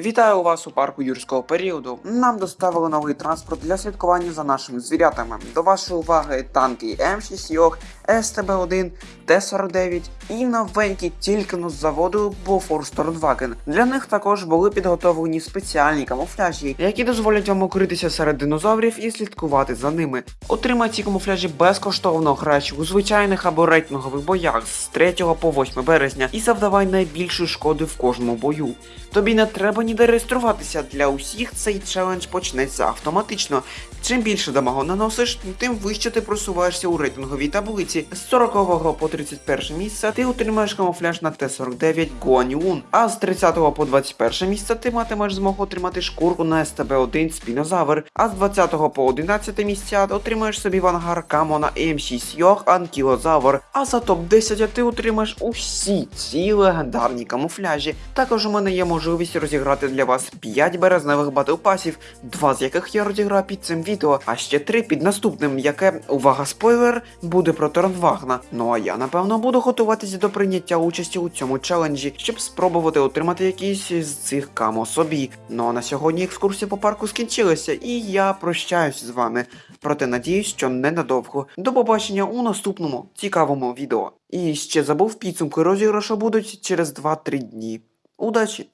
Вітаю вас у парку юрського періоду. Нам доставили новий транспорт для слідкування за нашими звірятами. До вашої уваги танки М6 Йох, СТБ-1, Т-49 і новенький тільки но з заводу Tornwagen. Для них також були підготовлені спеціальні камуфляжі, які дозволять вам укритися серед динозаврів і слідкувати за ними. Отримай ці камуфляжі безкоштовно граючи у звичайних або рейтингових боях з 3 по 8 березня і завдавай найбільшу шкоди в кожному бою. Тобі не треба ніде реєструватися. Для усіх цей челендж почнеться автоматично. Чим більше дамагу наносиш, тим вище ти просуваєшся у рейтинговій таблиці. З 40 по 31 місце ти отримаєш камуфляж на Т-49 Гуаніун, а з 30 по 21 місце ти матимеш змогу отримати шкурку на СТБ-1 Спінозавр, а з 20 по 11 місця отримаєш собі в ангар камо на М6 Йох Анкілозавр, а за топ-10 ти отримаєш усі ці легендарні камуфляжі. Також у мене є можливість розіграти для вас 5 березневих батлпасів, два з яких я розіграю під цим відео, а ще 3 під наступним, яке, увага, спойлер, буде про Торнвагна. Ну а я напевно буду готуватися до прийняття участі у цьому челенджі, щоб спробувати отримати якісь з цих камо собі. Ну а на сьогодні екскурсія по парку скінчилася, і я прощаюсь з вами. Проте надіюсь, що ненадовго. До побачення у наступному цікавому відео. І ще забув підсумки розіграшу будуть через 2-3 дні. Удачі!